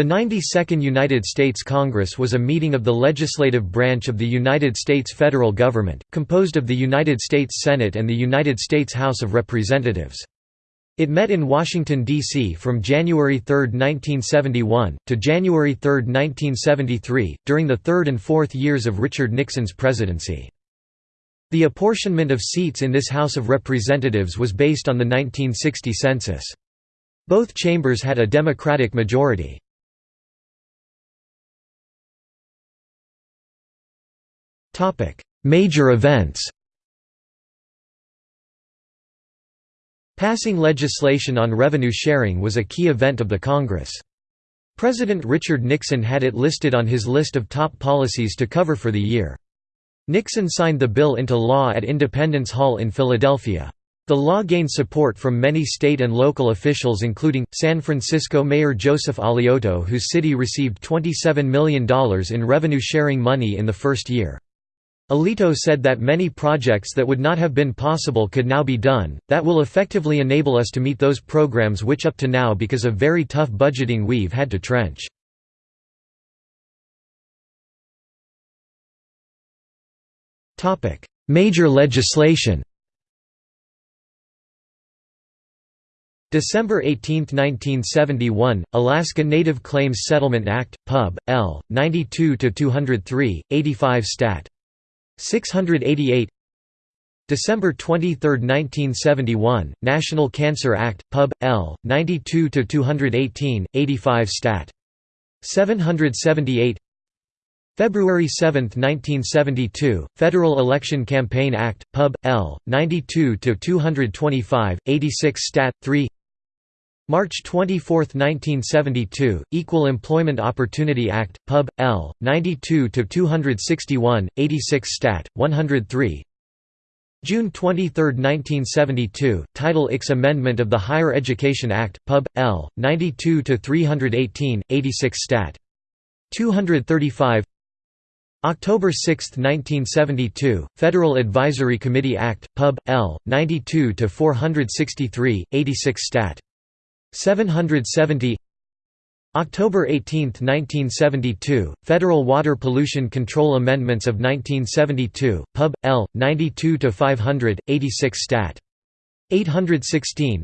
The 92nd United States Congress was a meeting of the legislative branch of the United States federal government, composed of the United States Senate and the United States House of Representatives. It met in Washington, D.C. from January 3, 1971, to January 3, 1973, during the third and fourth years of Richard Nixon's presidency. The apportionment of seats in this House of Representatives was based on the 1960 census. Both chambers had a Democratic majority. Major events Passing legislation on revenue sharing was a key event of the Congress. President Richard Nixon had it listed on his list of top policies to cover for the year. Nixon signed the bill into law at Independence Hall in Philadelphia. The law gained support from many state and local officials including, San Francisco Mayor Joseph Alioto whose city received $27 million in revenue-sharing money in the first year. Alioto said that many projects that would not have been possible could now be done, that will effectively enable us to meet those programs which up to now because of very tough budgeting we've had to trench. Major legislation December 18, 1971, Alaska Native Claims Settlement Act, Pub. L. 92-203, 85 Stat. 688 December 23, 1971, National Cancer Act, Pub. L. 92-218, 85 Stat. 778 February 7, 1972, Federal Election Campaign Act, Pub. L. 92-225, 86 Stat. 3 March 24, 1972, Equal Employment Opportunity Act, Pub. L. 92-261, 86 Stat. 103 June 23, 1972, Title IX Amendment of the Higher Education Act, Pub. L. 92-318, 86 Stat. 235 October 6, 1972, Federal Advisory Committee Act, Pub. L. 92-463, 86 Stat. 770 October 18, 1972, Federal Water Pollution Control Amendments of 1972, Pub. L. 92-500, 86 Stat. 816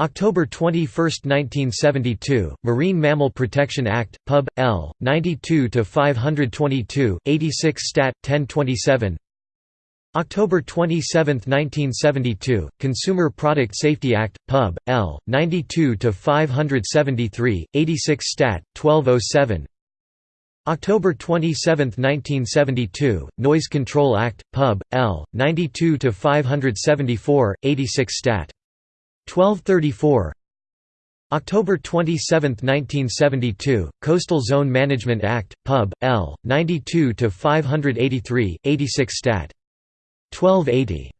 October 21, 1972, Marine Mammal Protection Act, Pub. L. 92-522, 86 Stat. 1027 October 27, 1972, Consumer Product Safety Act, Pub. L. 92-573, 86 Stat. 1207 October 27, 1972, Noise Control Act, Pub. L. 92-574, 86 Stat. 1234 October 27, 1972, Coastal Zone Management Act, Pub. L. 92-583, 86 Stat. 1280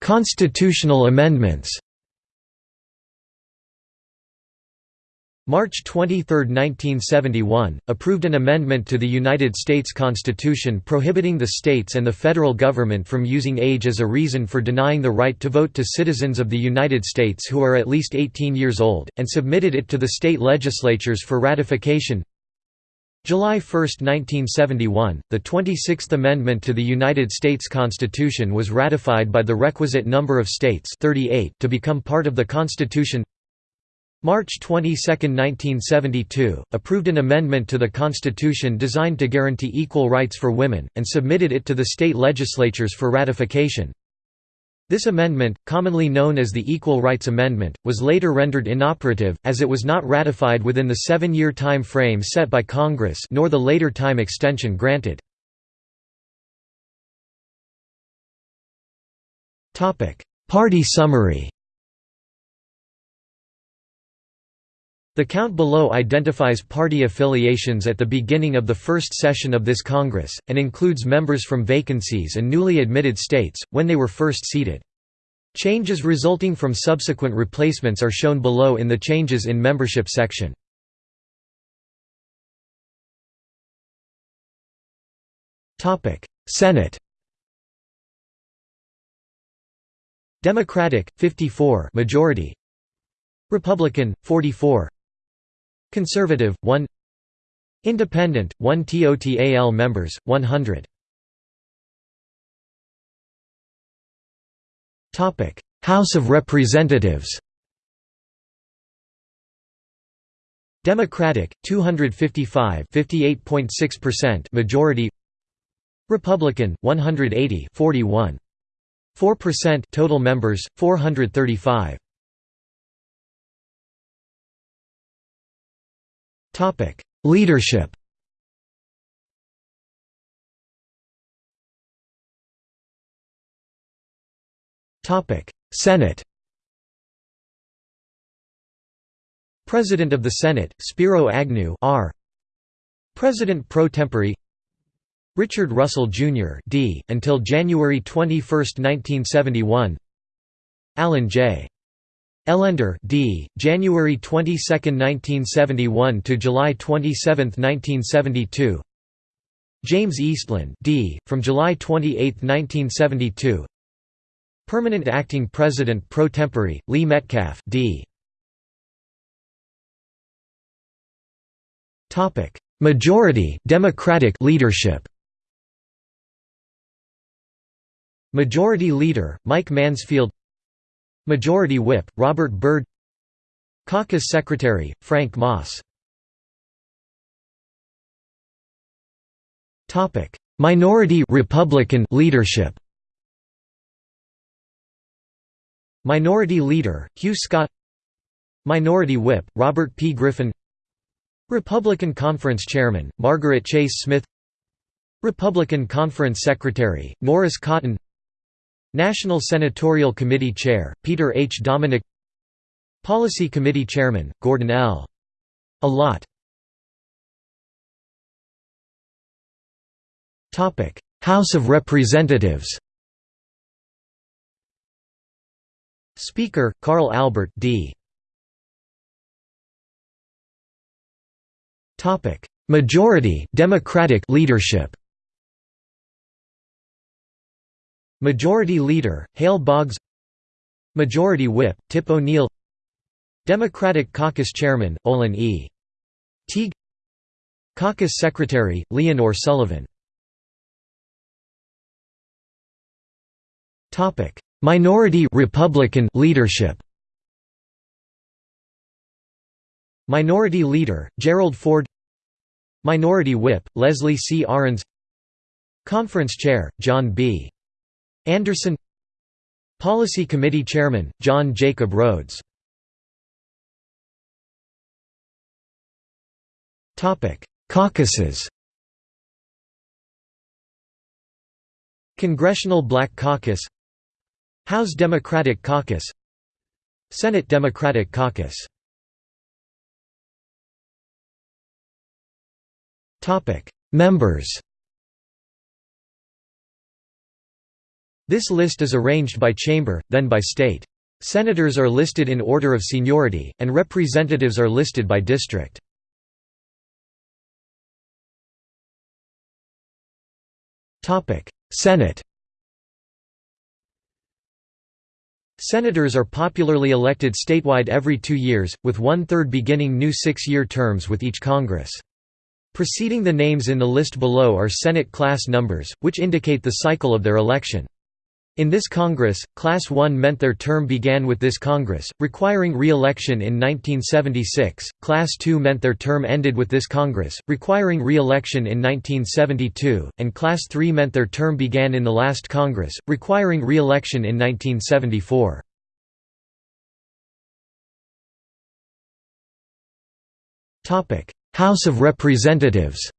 Constitutional amendments March 23, 1971, approved an amendment to the United States Constitution prohibiting the states and the federal government from using age as a reason for denying the right to vote to citizens of the United States who are at least 18 years old, and submitted it to the state legislatures for ratification. July 1, 1971, the 26th Amendment to the United States Constitution was ratified by the requisite number of states 38 to become part of the Constitution March 22, 1972, approved an amendment to the Constitution designed to guarantee equal rights for women, and submitted it to the state legislatures for ratification. This amendment, commonly known as the Equal Rights Amendment, was later rendered inoperative, as it was not ratified within the seven-year time frame set by Congress nor the later time extension granted. Party summary The count below identifies party affiliations at the beginning of the first session of this Congress, and includes members from vacancies and newly admitted states, when they were first seated. Changes resulting from subsequent replacements are shown below in the Changes in Membership section. Senate Democratic 54 majority Republican 44 Conservative 1 Independent 1 TOTAL members 100 Topic. House of Representatives. Democratic 255 58.6% majority. Republican 180 41 4% total members 435 Topic Leadership Topic Senate President of the Senate Spiro Agnew R President pro tempore Richard Russell Jr. D. until January 21, 1971 Alan J. Ellender D. January 22, 1971 to July 27, 1972 James Eastland D. from July 28, 1972 Permanent Acting President pro tempore Lee Metcalf D. Topic Majority Democratic leadership Majority Leader, Mike Mansfield Majority Whip, Robert Byrd. Caucus Secretary, Frank Moss. Minority Republican leadership. Minority Leader, Hugh Scott. Minority Whip, Robert P. Griffin. Republican Conference Chairman, Margaret Chase Smith. Republican Conference Secretary, Norris Cotton National Senatorial Committee Chair, Peter H. Dominick Policy Committee Chairman, Gordon L. Allott House of Representatives Speaker, Carl Albert D. Majority Democratic leadership Majority Leader, Hale Boggs Majority Whip, Tip O'Neill Democratic Caucus Chairman, Olin E. Teague Caucus Secretary, Leonor Sullivan Minority Republican leadership Minority Leader, Gerald Ford Minority Whip, Leslie C. Arens Conference Chair, John B. Anderson Policy Committee Chairman, John Jacob Rhodes. Caucuses. Congressional Black Caucus. House Democratic Caucus. Senate Democratic Caucus. Members This list is arranged by chamber, then by state. Senators are listed in order of seniority, and representatives are listed by district. Senate Senators are popularly elected statewide every two years, with one-third beginning new six-year terms with each Congress. Preceding the names in the list below are Senate class numbers, which indicate the cycle of their election. In this Congress, Class 1 meant their term began with this Congress, requiring re-election in 1976, Class 2 meant their term ended with this Congress, requiring re-election in 1972, and Class 3 meant their term began in the last Congress, requiring re-election in 1974. House of Representatives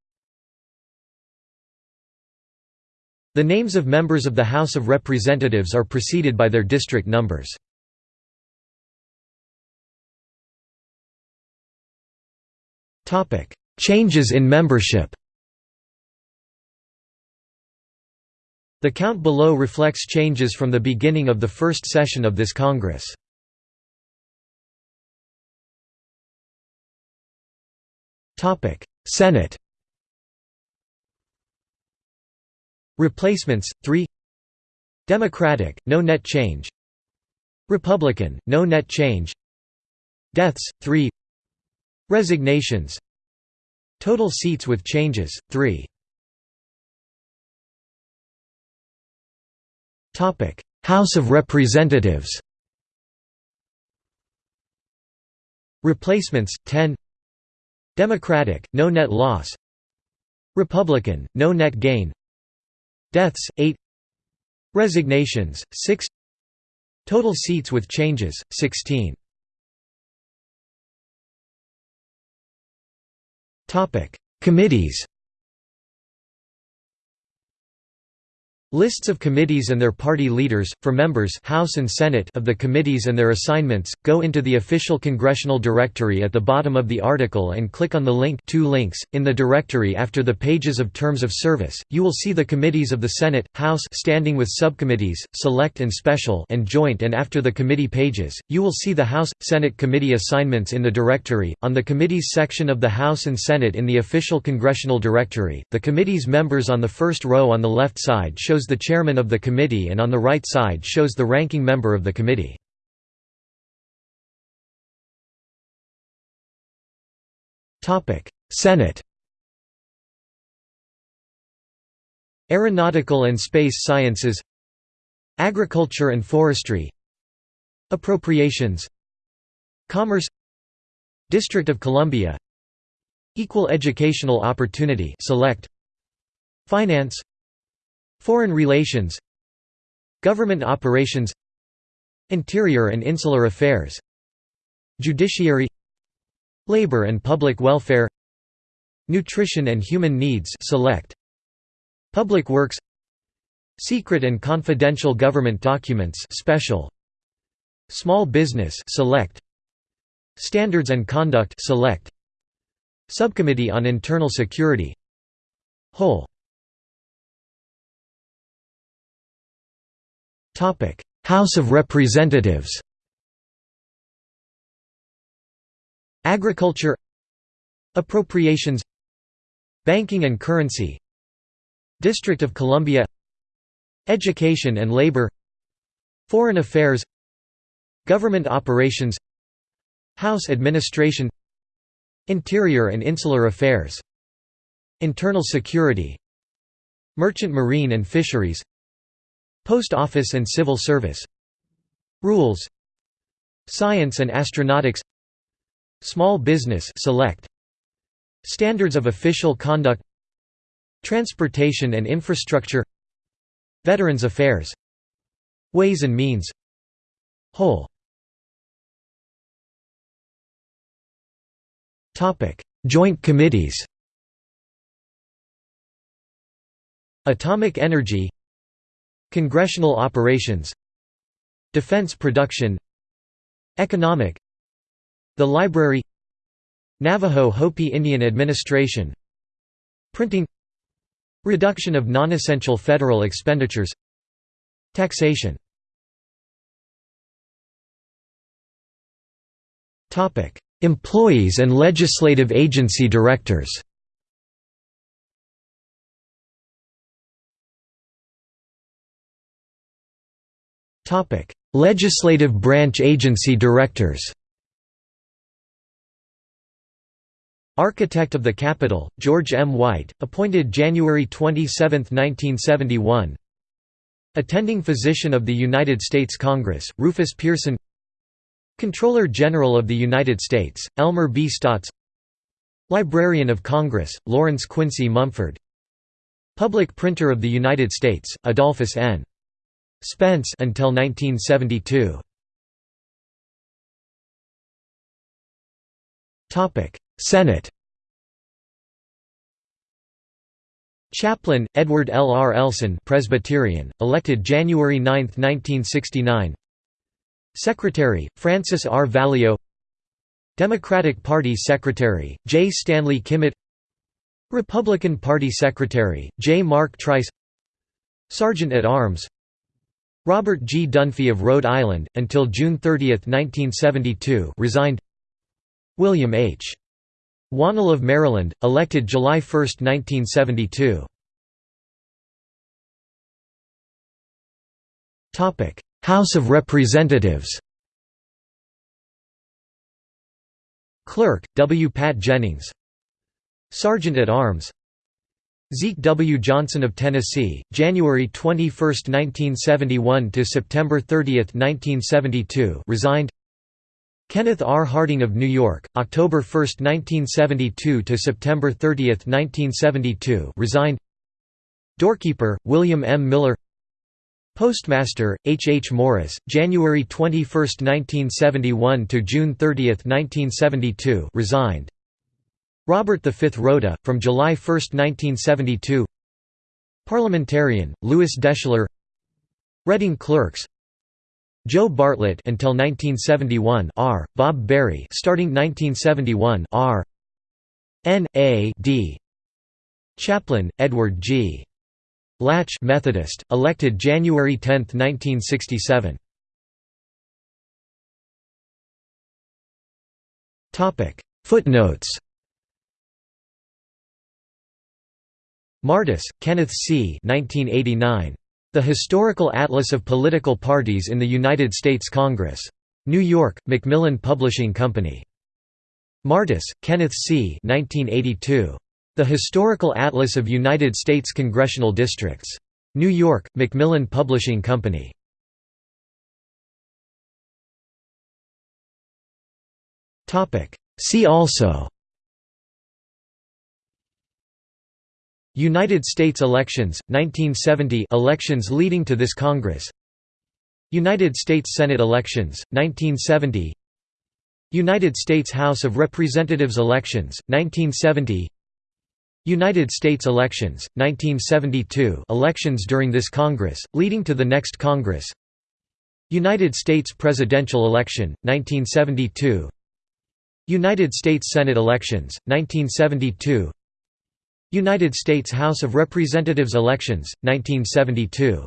The names of members of the House of Representatives are preceded by their district numbers. Changes in membership The count below reflects changes from the beginning of the first session of this Congress. Senate Replacements 3 Democratic no net change. Republican, no net change. Deaths, 3 Resignations. Total seats with changes, 3 House of Representatives. Replacements, 10 Democratic, no net loss. Republican, no net gain Deaths, 8 Resignations, 6 Total seats with changes, 16 Topic. Committees Lists of committees and their party leaders, for members House and Senate of the committees and their assignments, go into the official congressional directory at the bottom of the article and click on the link two links. .In the directory after the pages of terms of service, you will see the committees of the Senate, House standing with subcommittees, select and special and joint and after the committee pages, you will see the House, Senate committee assignments in the directory. On the committees section of the House and Senate in the official congressional directory, the committee's members on the first row on the left side show shows the chairman of the committee and on the right side shows the ranking member of the committee. Senate. Aeronautical and Space Sciences. Agriculture and Forestry. Appropriations. Commerce. District of Columbia. Equal Educational Opportunity Select. Finance Foreign relations Government operations Interior and Insular Affairs Judiciary Labor and Public Welfare Nutrition and Human Needs select Public Works Secret and confidential government documents special Small business select Standards and conduct select Subcommittee on Internal Security Whole House of Representatives Agriculture Appropriations Banking and Currency District of Columbia Education and Labor Foreign Affairs Government Operations House Administration Interior and Insular Affairs Internal Security Merchant Marine and Fisheries Post Office and Civil Service. Rules. Science and Astronautics. Small Business Select. Standards of Official Conduct. Transportation and Infrastructure. Veterans Affairs. Ways and Means. Whole. Joint committees. Atomic Energy Congressional operations Defense production Economic The Library Navajo Hopi Indian Administration Printing Reduction of non-essential federal expenditures Taxation. Employees and legislative agency directors Topic: Legislative branch agency directors. Architect of the Capitol, George M. White, appointed January 27, 1971. Attending Physician of the United States Congress, Rufus Pearson. Comptroller General of the United States, Elmer B. Staats. Librarian of Congress, Lawrence Quincy Mumford. Public Printer of the United States, Adolphus N. Spence until 1972. Topic: Senate. Chaplain Edward L. R. Elson, Presbyterian, elected January 9, 1969. Secretary Francis R. Valeo. Democratic Party Secretary J. Stanley Kimmitt. Republican Party Secretary J. Mark Trice. Sergeant at Arms Robert G. Dunphy of Rhode Island, until June 30, 1972 resigned William H. Wannall of Maryland, elected July 1, 1972 House of Representatives Clerk, W. Pat Jennings Sergeant at Arms Zeke W. Johnson of Tennessee, January 21, 1971 to September 30, 1972 resigned Kenneth R. Harding of New York, October 1, 1972 to September 30, 1972 resigned Doorkeeper, William M. Miller Postmaster, H. H. Morris, January 21, 1971 to June 30, 1972 resigned Robert V. Rota, from July 1, 1972 Parliamentarian, Lewis Deschler Reading Clerks Joe Bartlett until 1971 R. Bob Berry starting 1971 R. N. A. D. Chaplain, Edward G. Latch Methodist, elected January 10, 1967 Footnotes Martis, Kenneth C. 1989. The Historical Atlas of Political Parties in the United States Congress. New York, Macmillan Publishing Company. Martis, Kenneth C. 1982. The Historical Atlas of United States Congressional Districts. New York, Macmillan Publishing Company. See also United States elections, 1970 elections leading to this Congress. United States Senate elections, 1970 United States House of Representatives elections, 1970 United States elections, 1972 elections during this Congress, leading to the next Congress. United States presidential election, 1972 United States Senate elections, 1972 United States House of Representatives elections, 1972